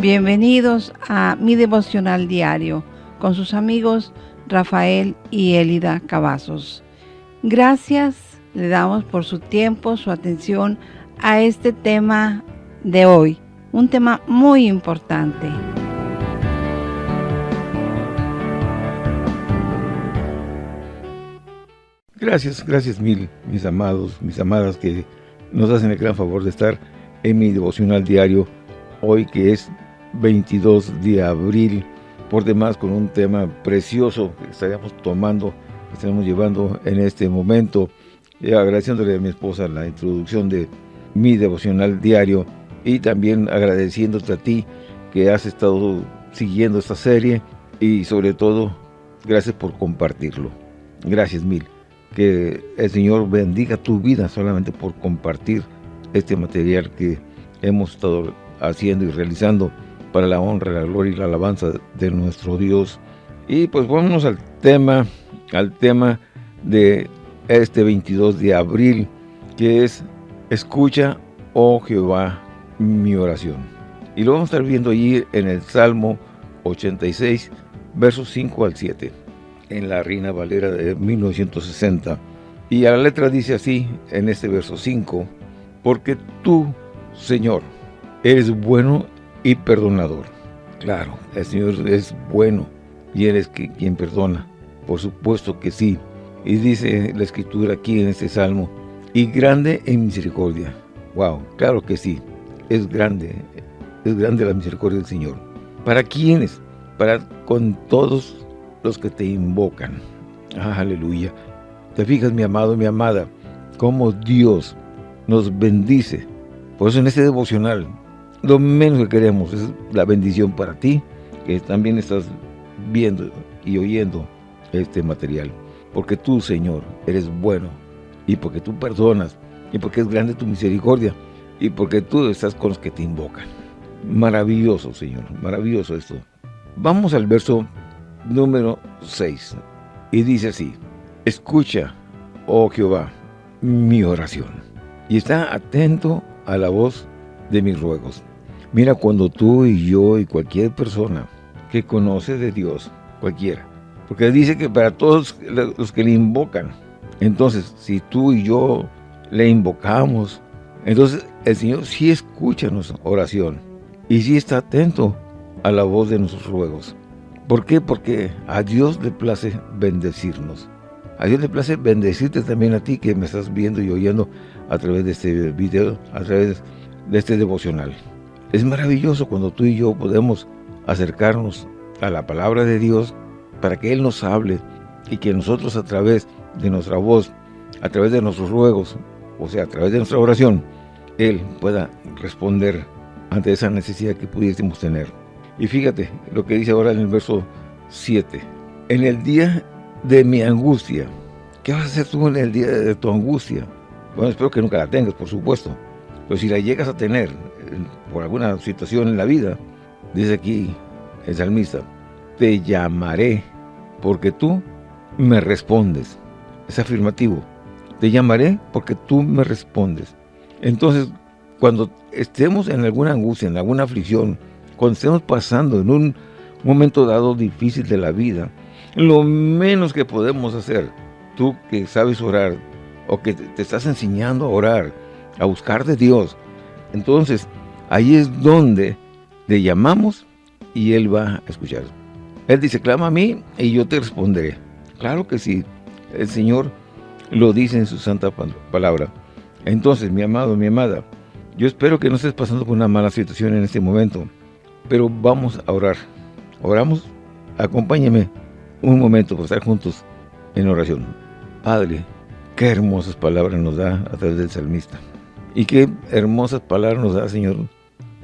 Bienvenidos a mi devocional diario con sus amigos Rafael y Elida Cavazos. Gracias le damos por su tiempo, su atención a este tema de hoy, un tema muy importante. Gracias, gracias mil, mis amados, mis amadas que nos hacen el gran favor de estar en mi devocional diario, hoy que es 22 de abril, por demás con un tema precioso que estaríamos tomando, que estaremos llevando en este momento, y agradeciéndole a mi esposa la introducción de mi devocional diario y también agradeciéndote a ti que has estado siguiendo esta serie y sobre todo, gracias por compartirlo. Gracias mil. Que el Señor bendiga tu vida solamente por compartir este material que hemos estado haciendo y realizando para la honra, la gloria y la alabanza de nuestro Dios. Y pues vámonos al tema, al tema de este 22 de abril, que es Escucha, oh Jehová, mi oración. Y lo vamos a estar viendo allí en el Salmo 86, versos 5 al 7, en la Reina Valera de 1960. Y a la letra dice así, en este verso 5, Porque tú, Señor, eres bueno y perdonador. Claro, el Señor es bueno y Él es quien perdona. Por supuesto que sí. Y dice la Escritura aquí en este Salmo, y grande en misericordia. Wow, claro que sí, es grande, es grande la misericordia del Señor. ¿Para quiénes? Para con todos los que te invocan. Ah, aleluya. Te fijas, mi amado, mi amada, cómo Dios nos bendice. Por eso en este devocional lo menos que queremos es la bendición para ti, que también estás viendo y oyendo este material. Porque tú, Señor, eres bueno, y porque tú perdonas, y porque es grande tu misericordia, y porque tú estás con los que te invocan. Maravilloso, Señor, maravilloso esto. Vamos al verso número 6, y dice así, Escucha, oh Jehová, mi oración, y está atento a la voz de mis ruegos. Mira, cuando tú y yo y cualquier persona que conoce de Dios, cualquiera, porque dice que para todos los que le invocan, entonces, si tú y yo le invocamos, entonces el Señor sí escucha nuestra oración y sí está atento a la voz de nuestros ruegos. ¿Por qué? Porque a Dios le place bendecirnos. A Dios le place bendecirte también a ti que me estás viendo y oyendo a través de este video, a través de este devocional. Es maravilloso cuando tú y yo podemos acercarnos a la palabra de Dios para que Él nos hable y que nosotros a través de nuestra voz, a través de nuestros ruegos, o sea, a través de nuestra oración, Él pueda responder ante esa necesidad que pudiésemos tener. Y fíjate lo que dice ahora en el verso 7. En el día de mi angustia, ¿qué vas a hacer tú en el día de tu angustia? Bueno, espero que nunca la tengas, por supuesto. Pero si la llegas a tener, por alguna situación en la vida, dice aquí el salmista, te llamaré porque tú me respondes. Es afirmativo. Te llamaré porque tú me respondes. Entonces, cuando estemos en alguna angustia, en alguna aflicción, cuando estemos pasando en un momento dado difícil de la vida, lo menos que podemos hacer, tú que sabes orar, o que te estás enseñando a orar, a buscar de Dios, entonces Ahí es donde le llamamos y Él va a escuchar. Él dice, clama a mí y yo te responderé. Claro que sí, el Señor lo dice en su santa palabra. Entonces, mi amado, mi amada, yo espero que no estés pasando por una mala situación en este momento, pero vamos a orar. Oramos, acompáñeme un momento para estar juntos en oración. Padre, qué hermosas palabras nos da a través del salmista. Y qué hermosas palabras nos da, Señor,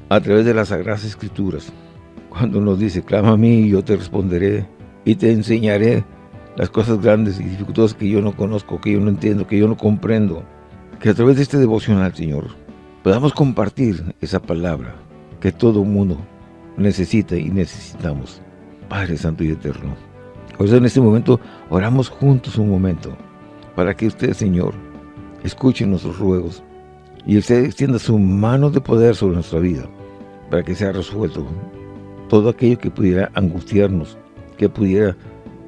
a través de las Sagradas Escrituras, cuando nos dice, clama a mí y yo te responderé y te enseñaré las cosas grandes y dificultosas que yo no conozco, que yo no entiendo, que yo no comprendo. Que a través de este devocional, Señor, podamos compartir esa palabra que todo mundo necesita y necesitamos. Padre Santo y Eterno. Por eso en este momento oramos juntos un momento para que usted, Señor, escuche nuestros ruegos y usted extienda su mano de poder sobre nuestra vida para que sea resuelto todo aquello que pudiera angustiarnos, que pudiera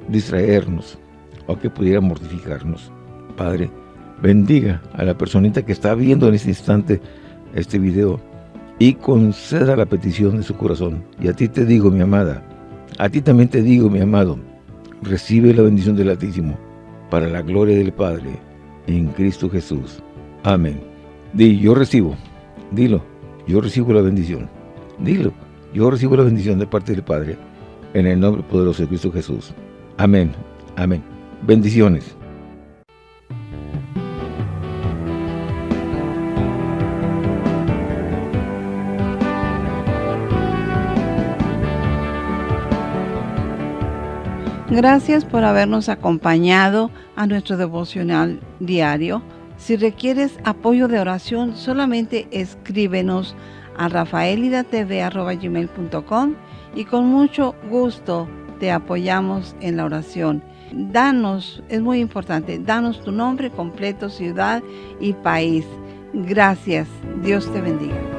distraernos o que pudiera mortificarnos. Padre, bendiga a la personita que está viendo en este instante este video y conceda la petición de su corazón. Y a ti te digo, mi amada, a ti también te digo, mi amado, recibe la bendición del Altísimo para la gloria del Padre en Cristo Jesús. Amén. Di, yo recibo, dilo, yo recibo la bendición. Dilo, yo recibo la bendición de parte del Padre en el nombre poderoso de Cristo Jesús. Amén, amén. Bendiciones. Gracias por habernos acompañado a nuestro devocional diario. Si requieres apoyo de oración, solamente escríbenos a rafaelidatv.com y con mucho gusto te apoyamos en la oración. Danos, es muy importante, danos tu nombre completo, ciudad y país. Gracias. Dios te bendiga.